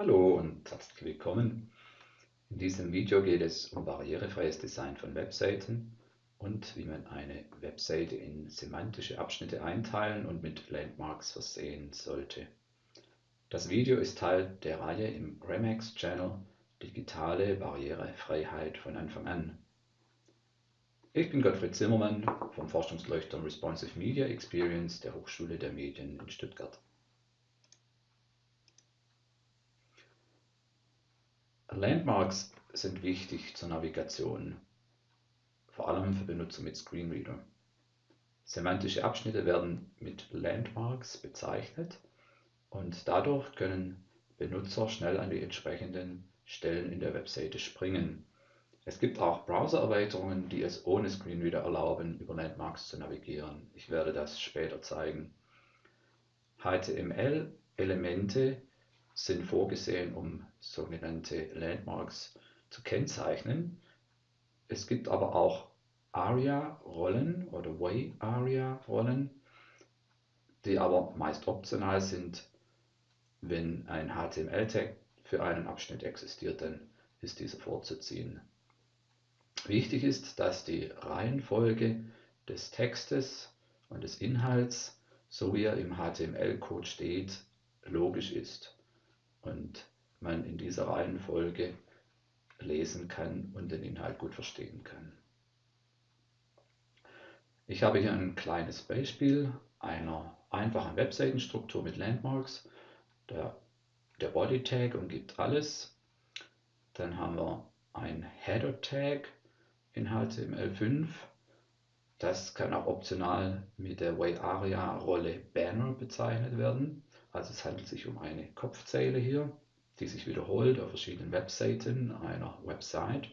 Hallo und herzlich willkommen. In diesem Video geht es um barrierefreies Design von Webseiten und wie man eine Webseite in semantische Abschnitte einteilen und mit Landmarks versehen sollte. Das Video ist Teil der Reihe im Remax Channel Digitale Barrierefreiheit von Anfang an. Ich bin Gottfried Zimmermann vom Forschungsleuchtturm Responsive Media Experience der Hochschule der Medien in Stuttgart. Landmarks sind wichtig zur Navigation, vor allem für Benutzer mit Screenreader. Semantische Abschnitte werden mit Landmarks bezeichnet und dadurch können Benutzer schnell an die entsprechenden Stellen in der Webseite springen. Es gibt auch Browser-Erweiterungen, die es ohne Screenreader erlauben, über Landmarks zu navigieren. Ich werde das später zeigen. HTML-Elemente sind vorgesehen, um sogenannte Landmarks zu kennzeichnen. Es gibt aber auch ARIA-Rollen oder Way-ARIA-Rollen, die aber meist optional sind. Wenn ein HTML-Tag für einen Abschnitt existiert, dann ist dieser vorzuziehen. Wichtig ist, dass die Reihenfolge des Textes und des Inhalts, so wie er im HTML-Code steht, logisch ist und man in dieser Reihenfolge lesen kann und den Inhalt gut verstehen kann. Ich habe hier ein kleines Beispiel einer einfachen Webseitenstruktur mit Landmarks. Der, der Body Tag umgibt alles. Dann haben wir ein Header Tag in HTML5. Das kann auch optional mit der Way-Aria-Rolle Banner bezeichnet werden. Also es handelt sich um eine Kopfzeile hier, die sich wiederholt auf verschiedenen Webseiten einer Website.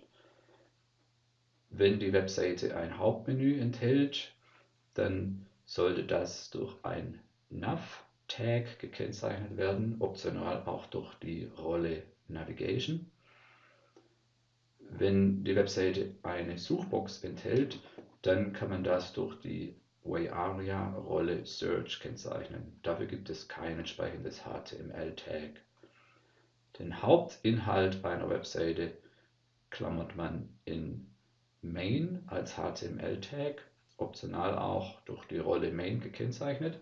Wenn die Webseite ein Hauptmenü enthält, dann sollte das durch ein Nav-Tag gekennzeichnet werden, optional auch durch die Rolle Navigation. Wenn die Webseite eine Suchbox enthält, dann kann man das durch die Way-Aria-Rolle Search kennzeichnen. Dafür gibt es kein entsprechendes HTML-Tag. Den Hauptinhalt einer Webseite klammert man in Main als HTML-Tag, optional auch durch die Rolle Main gekennzeichnet.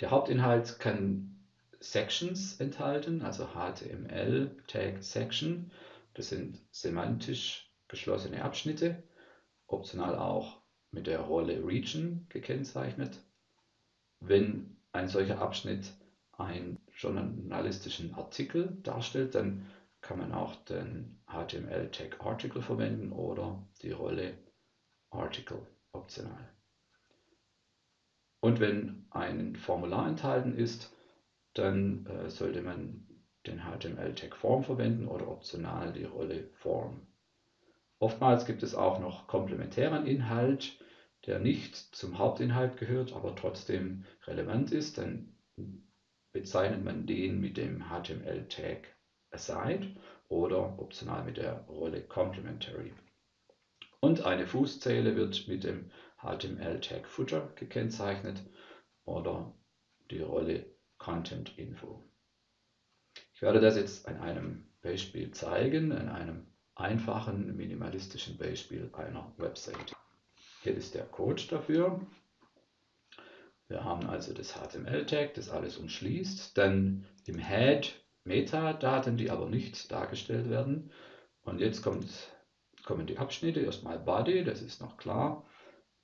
Der Hauptinhalt kann Sections enthalten, also HTML Tag Section. Das sind semantisch geschlossene Abschnitte, optional auch mit der Rolle Region gekennzeichnet. Wenn ein solcher Abschnitt einen journalistischen Artikel darstellt, dann kann man auch den HTML-Tag Article verwenden oder die Rolle Article optional. Und wenn ein Formular enthalten ist, dann äh, sollte man den HTML-Tag Form verwenden oder optional die Rolle Form. Oftmals gibt es auch noch komplementären Inhalt, der nicht zum Hauptinhalt gehört, aber trotzdem relevant ist. Dann bezeichnet man den mit dem HTML-Tag Aside oder optional mit der Rolle Complementary. Und eine Fußzeile wird mit dem HTML-Tag Footer gekennzeichnet oder die Rolle Content Info. Ich werde das jetzt an einem Beispiel zeigen, an einem einfachen minimalistischen Beispiel einer Website. Hier ist der Code dafür. Wir haben also das HTML-Tag, das alles umschließt. Dann im Head Metadaten, die aber nicht dargestellt werden. Und jetzt kommt, kommen die Abschnitte. Erstmal Body, das ist noch klar.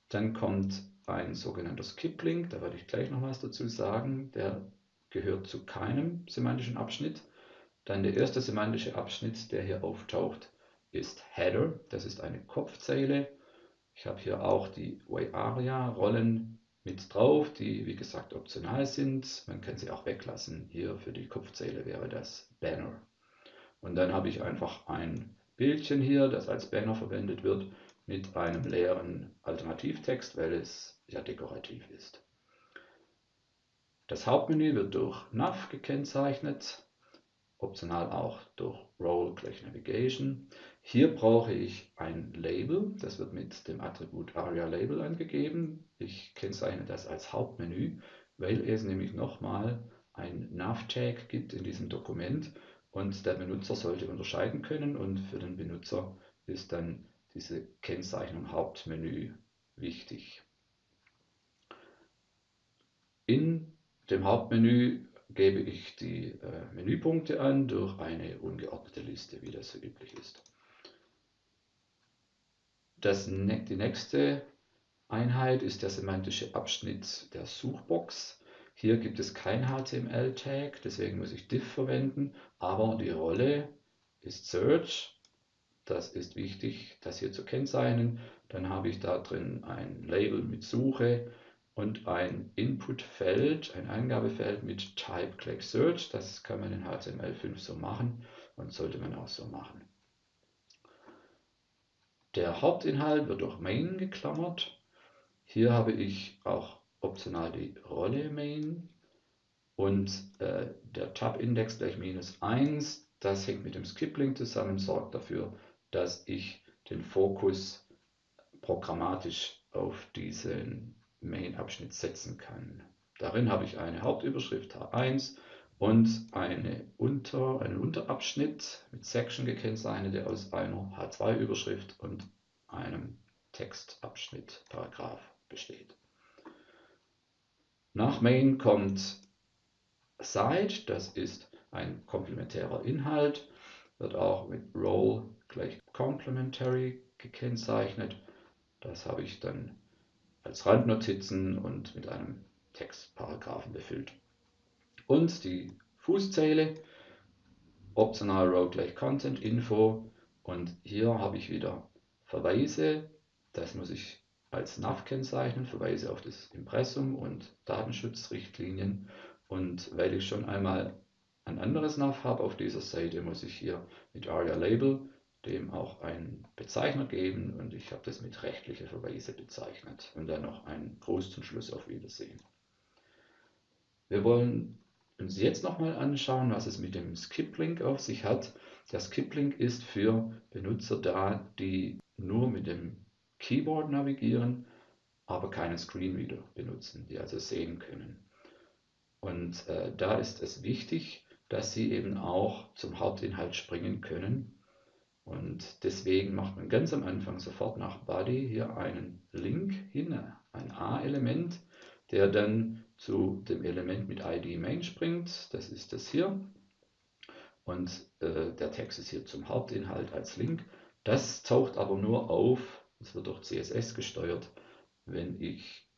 Dann kommt ein sogenannter Skip-Link, da werde ich gleich noch was dazu sagen. Der gehört zu keinem semantischen Abschnitt. Dann der erste semantische Abschnitt, der hier auftaucht, ist Header. Das ist eine Kopfzeile. Ich habe hier auch die Way-Aria-Rollen mit drauf, die wie gesagt optional sind. Man kann sie auch weglassen. Hier für die Kopfzeile wäre das Banner. Und dann habe ich einfach ein Bildchen hier, das als Banner verwendet wird, mit einem leeren Alternativtext, weil es ja dekorativ ist. Das Hauptmenü wird durch Nav gekennzeichnet optional auch durch Role gleich Navigation. Hier brauche ich ein Label, das wird mit dem Attribut ARIA Label angegeben. Ich kennzeichne das als Hauptmenü, weil es nämlich nochmal ein Nav-Tag gibt in diesem Dokument und der Benutzer sollte unterscheiden können und für den Benutzer ist dann diese Kennzeichnung Hauptmenü wichtig. In dem Hauptmenü gebe ich die äh, Menüpunkte an durch eine ungeordnete Liste, wie das so üblich ist. Das, die nächste Einheit ist der semantische Abschnitt der Suchbox. Hier gibt es kein HTML-Tag, deswegen muss ich diff verwenden, aber die Rolle ist Search. Das ist wichtig, das hier zu kennzeichnen. Dann habe ich da drin ein Label mit Suche und ein Input-Feld, ein Eingabefeld mit Type Click Search. Das kann man in HTML5 so machen und sollte man auch so machen. Der Hauptinhalt wird durch Main geklammert. Hier habe ich auch optional die Rolle Main und äh, der Tab-Index gleich minus 1. Das hängt mit dem Skip-Link zusammen, sorgt dafür, dass ich den Fokus programmatisch auf diesen Main-Abschnitt setzen kann. Darin habe ich eine Hauptüberschrift H1 und eine Unter, einen Unterabschnitt mit Section gekennzeichnet, der aus einer H2-Überschrift und einem Textabschnitt, Paragraph besteht. Nach Main kommt Site, das ist ein komplementärer Inhalt, wird auch mit Role gleich Complementary gekennzeichnet. Das habe ich dann als Randnotizen und mit einem Textparagraphen befüllt. Und die Fußzeile, optional Row gleich Content Info und hier habe ich wieder Verweise, das muss ich als NAV kennzeichnen, Verweise auf das Impressum und Datenschutzrichtlinien. Und weil ich schon einmal ein anderes NAV habe auf dieser Seite, muss ich hier mit ARIA Label dem auch einen Bezeichner geben und ich habe das mit rechtliche Verweise bezeichnet und dann noch einen Gruß zum Schluss auf Wiedersehen. Wir wollen uns jetzt nochmal anschauen, was es mit dem Skip-Link auf sich hat. Der Skip-Link ist für Benutzer da, die nur mit dem Keyboard navigieren, aber keinen Screenreader benutzen, die also sehen können. Und äh, da ist es wichtig, dass sie eben auch zum Hauptinhalt springen können und deswegen macht man ganz am Anfang sofort nach Body hier einen Link hin, ein A-Element, der dann zu dem Element mit ID Main springt. Das ist das hier. Und äh, der Text ist hier zum Hauptinhalt als Link. Das taucht aber nur auf, es wird durch CSS gesteuert, wenn ich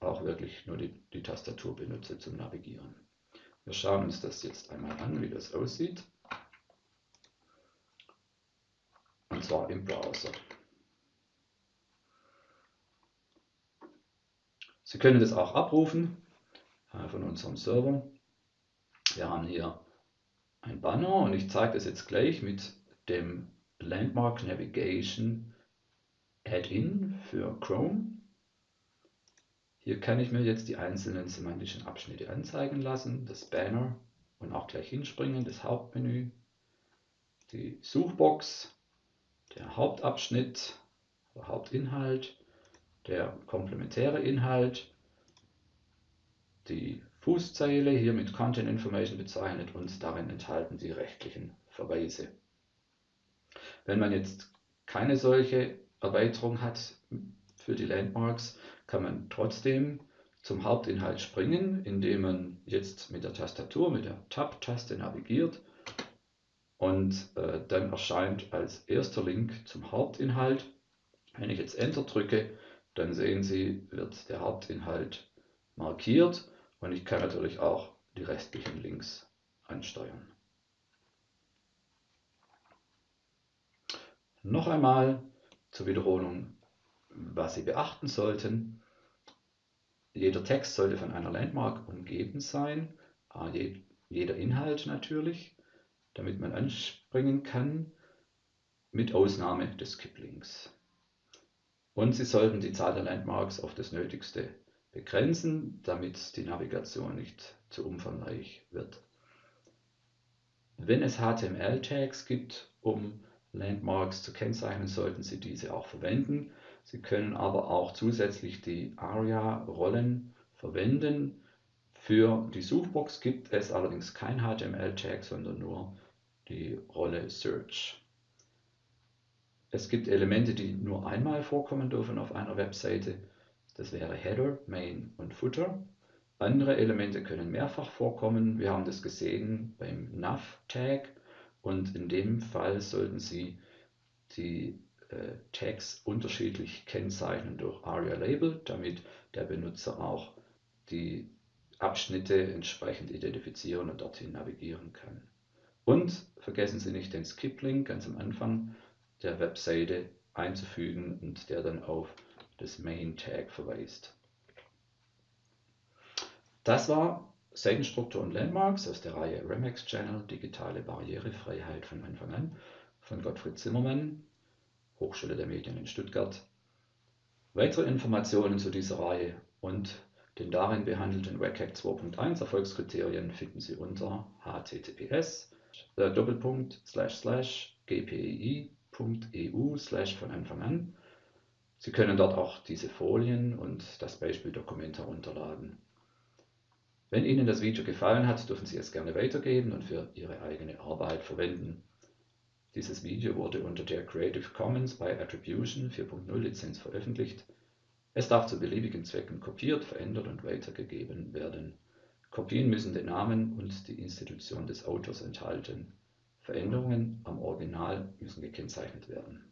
auch wirklich nur die, die Tastatur benutze zum Navigieren. Wir schauen uns das jetzt einmal an, wie das aussieht. Und zwar im Browser. Sie können das auch abrufen äh, von unserem Server. Wir haben hier ein Banner und ich zeige das jetzt gleich mit dem Landmark Navigation Add-in für Chrome. Hier kann ich mir jetzt die einzelnen semantischen Abschnitte anzeigen lassen, das Banner und auch gleich hinspringen, das Hauptmenü, die Suchbox, der Hauptabschnitt, der Hauptinhalt, der komplementäre Inhalt, die Fußzeile hier mit Content Information bezeichnet und darin enthalten die rechtlichen Verweise. Wenn man jetzt keine solche Erweiterung hat für die Landmarks, kann man trotzdem zum Hauptinhalt springen, indem man jetzt mit der Tastatur, mit der Tab-Taste navigiert und äh, dann erscheint als erster Link zum Hauptinhalt. Wenn ich jetzt Enter drücke, dann sehen Sie, wird der Hauptinhalt markiert und ich kann natürlich auch die restlichen Links ansteuern. Noch einmal zur Wiederholung, was Sie beachten sollten. Jeder Text sollte von einer Landmark umgeben sein, jeder Inhalt natürlich damit man anspringen kann, mit Ausnahme des Skip-Links. Und Sie sollten die Zahl der Landmarks auf das Nötigste begrenzen, damit die Navigation nicht zu umfangreich wird. Wenn es HTML-Tags gibt, um Landmarks zu kennzeichnen, sollten Sie diese auch verwenden. Sie können aber auch zusätzlich die ARIA-Rollen verwenden Für die Suchbox gibt es allerdings kein HTML-Tag, sondern nur die Rolle Search. Es gibt Elemente, die nur einmal vorkommen dürfen auf einer Webseite. Das wäre Header, Main und Footer. Andere Elemente können mehrfach vorkommen. Wir haben das gesehen beim Nav-Tag und in dem Fall sollten Sie die äh, Tags unterschiedlich kennzeichnen durch ARIA-Label, damit der Benutzer auch die Abschnitte entsprechend identifizieren und dorthin navigieren kann. Und vergessen Sie nicht den Skip-Link ganz am Anfang der Webseite einzufügen und der dann auf das Main-Tag verweist. Das war Seitenstruktur und Landmarks aus der Reihe Remax Channel Digitale Barrierefreiheit von Anfang an von Gottfried Zimmermann, Hochschule der Medien in Stuttgart. Weitere Informationen zu dieser Reihe und den darin behandelten WCAG 2.1 Erfolgskriterien finden Sie unter https gpei.eu von Anfang an. Sie können dort auch diese Folien und das Beispieldokument herunterladen. Wenn Ihnen das Video gefallen hat, dürfen Sie es gerne weitergeben und für Ihre eigene Arbeit verwenden. Dieses Video wurde unter der Creative Commons by Attribution 4.0 Lizenz veröffentlicht. Es darf zu beliebigen Zwecken kopiert, verändert und weitergegeben werden. Kopien müssen den Namen und die Institution des Autors enthalten. Veränderungen am Original müssen gekennzeichnet werden